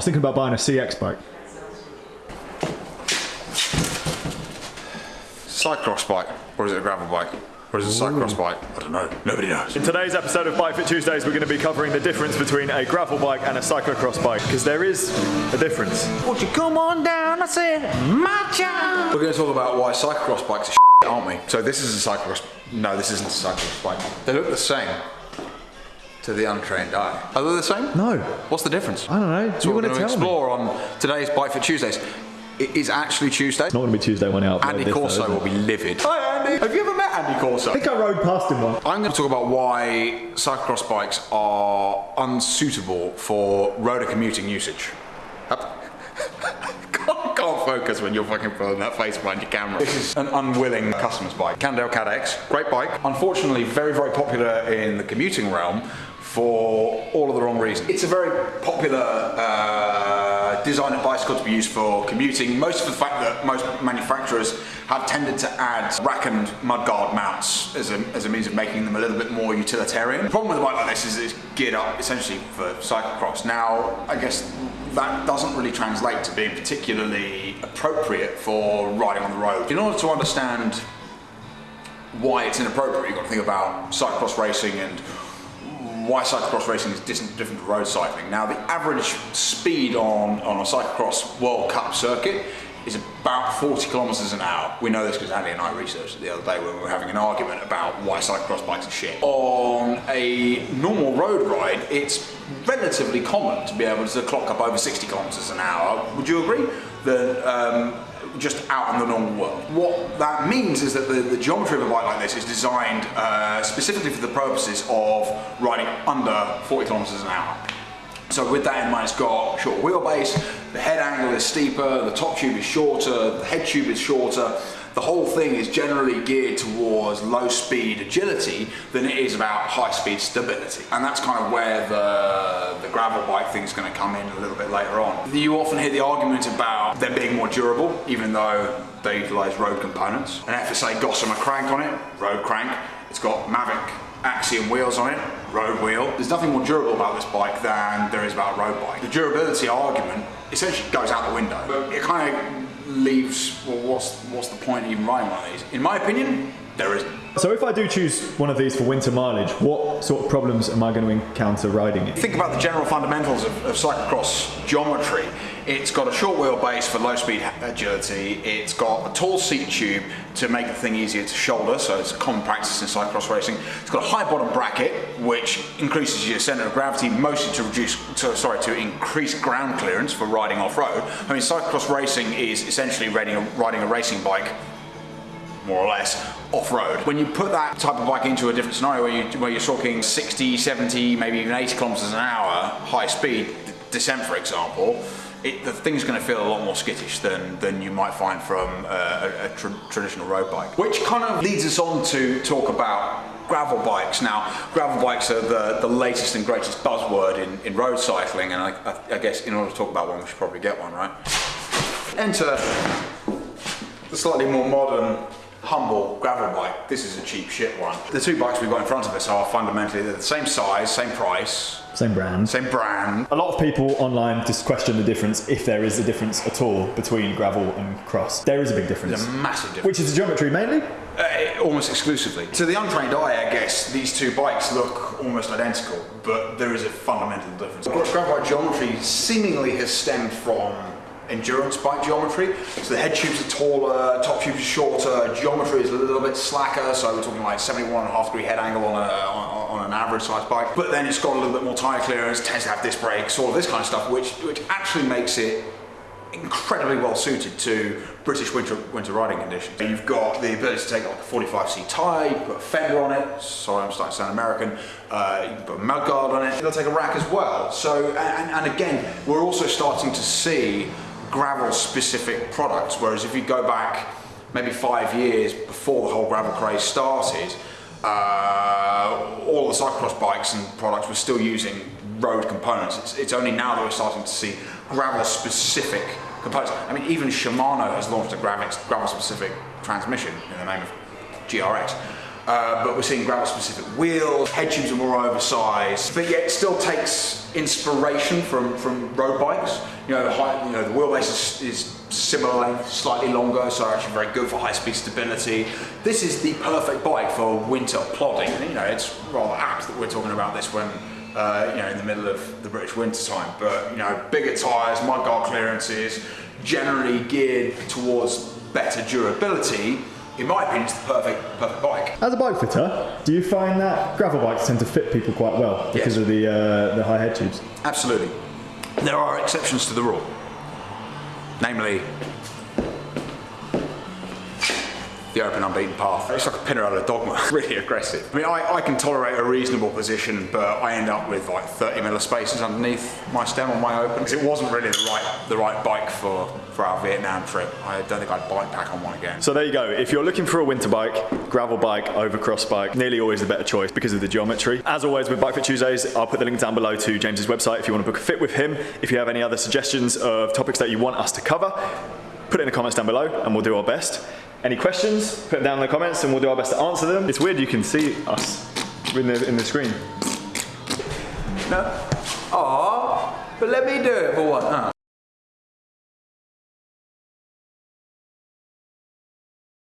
I was thinking about buying a CX bike. Cycross bike, or is it a gravel bike? Or is it a cycross bike? I don't know. Nobody knows. In today's episode of Bike Fit Tuesdays, we're going to be covering the difference between a gravel bike and a cyclocross bike, because there is a difference. Won't you come on down? I said, my job. We're going to talk about why cyclocross bikes are shit, aren't we? So this is a cyclocross. No, this isn't a cyclocross bike. They look the same to the untrained eye. Are they the same? No. What's the difference? I don't know. So you we're going to tell me? explore on today's Bike Fit Tuesdays. It is actually Tuesday. It's Not going to be Tuesday when upload Andy though, Corso it? will be livid. Hi Andy. Have you ever met Andy Corso? I think I rode past him once. I'm going to talk about why cyclocross bikes are unsuitable for roader commuting usage. Up. can't, focus when you're fucking pulling that face behind your camera. This is an unwilling customer's bike. Cannondale CAADX, great bike. Unfortunately, very, very popular in the commuting realm for all of the wrong reasons. It's a very popular uh, of bicycle to be used for commuting, most for the fact that most manufacturers have tended to add rack and mudguard mounts as a, as a means of making them a little bit more utilitarian. The problem with a bike like this is it's geared up essentially for cyclocross. Now, I guess that doesn't really translate to being particularly appropriate for riding on the road. In order to understand why it's inappropriate, you've got to think about cyclocross racing and why cyclocross racing is different to road cycling. Now, the average speed on, on a cyclocross World Cup circuit is about 40 kilometers an hour. We know this because Andy and I researched it the other day when we were having an argument about why cyclocross bikes are shit. On a normal road ride, it's relatively common to be able to clock up over 60 kilometers an hour. Would you agree? Um, just out in the normal world. What that means is that the, the geometry of a bike like this is designed uh, specifically for the purposes of riding under 40 kilometers an hour. So with that in mind, it's got short wheelbase, the head angle is steeper, the top tube is shorter, the head tube is shorter. The whole thing is generally geared towards low speed agility than it is about high speed stability. And that's kind of where the, the gravel bike thing's gonna come in a little bit later on. You often hear the argument about them being more durable, even though they utilize road components. An FSA Gossamer crank on it, road crank. It's got Mavic Aksium wheels on it, road wheel. There's nothing more durable about this bike than there is about a road bike. The durability argument essentially goes out the window. It kind of leaves, well, what's, what's the point of even riding one of these? In my opinion, there isn't. So if I do choose one of these for winter mileage, what sort of problems am I going to encounter riding it? Think about the general fundamentals of, of cyclocross geometry. It's got a short wheelbase for low speed agility. It's got a tall seat tube to make the thing easier to shoulder, so it's a common practice in cyclocross racing. It's got a high bottom bracket, which increases your center of gravity, mostly to reduce, to, sorry, to increase ground clearance for riding off road. I mean, cyclocross racing is essentially riding a, riding a racing bike more or less off-road. When you put that type of bike into a different scenario where, you, where you're talking 60, 70, maybe even 80 kilometers an hour, high speed, descent for example, it, the thing's going to feel a lot more skittish than, than you might find from uh, a, a tr- traditional road bike. Which kind of leads us on to talk about gravel bikes. Now, gravel bikes are the, the latest and greatest buzzword in, in road cycling, and I, I, I guess in order to talk about one, we should probably get one, right? Enter the slightly more modern, humble gravel bike. This is a cheap shit one. The two bikes we've got in front of us are fundamentally they're the same size, same price, Same brand. same brand. A lot of people online just question the difference, if there is a difference at all, between gravel and cross. There is a big difference. There's a massive difference. Which is the geometry mainly? Uh, almost exclusively. To the untrained eye, I guess, these two bikes look almost identical, but there is a fundamental difference. Gravel bike geometry seemingly has stemmed from endurance bike geometry. So the head tubes are taller, top tubes are shorter, geometry is a little bit slacker, so we're talking like 71 and a half degree head angle on, a, on, on an average size bike. But then it's got a little bit more tire clearance, tends to have disc brakes, all of this kind of stuff, which, which actually makes it incredibly well suited to British winter winter riding conditions. You've got the ability to take like a 45C tyre, you put a fender on it, sorry I'm starting to sound American, uh, you can put a mudguard on it, it'll take a rack as well. So, and, and again, we're also starting to see gravel specific products, whereas if you go back maybe five years before the whole gravel craze started, uh, all the cyclocross bikes and products were still using road components. It's, it's only now that we're starting to see gravel specific components. I mean, even Shimano has launched a gravel specific transmission in the name of GRX. Uh, but we're seeing gravel specific wheels, head tubes are more oversized, but yet still takes inspiration from, from road bikes. You know, the height, you know, the wheelbase is, is similar slightly longer, so actually very good for high speed stability. This is the perfect bike for winter plodding. You know, it's rather apt that we're talking about this when uh, you know, in the middle of the British winter time. But you know, bigger tyres, mudguard clearances, generally geared towards better durability. In my opinion, it's the perfect, perfect bike. As a bike fitter, do you find that gravel bikes tend to fit people quite well because Yes. of the uh, the high head tubes? Absolutely. There are exceptions to the rule. Namely, the open unbeaten path. It's like a Pinarello dogma, really aggressive. I mean, I, I can tolerate a reasonable position, but I end up with like 30 mil of spaces underneath my stem on my open. 'Cause It wasn't really the right, the right bike for, for our Vietnam trip. I don't think I'd bike pack on one again. So there you go. If you're looking for a winter bike, gravel bike over cross bike, nearly always the better choice because of the geometry. As always with Bike Fit Tuesdays, I'll put the link down below to James's website if you want to book a fit with him. If you have any other suggestions of topics that you want us to cover, put it in the comments down below and we'll do our best. Any questions, put them down in the comments and we'll do our best to answer them. It's weird you can see us in the, in the screen. No? Aw, but let me do it for one. Huh?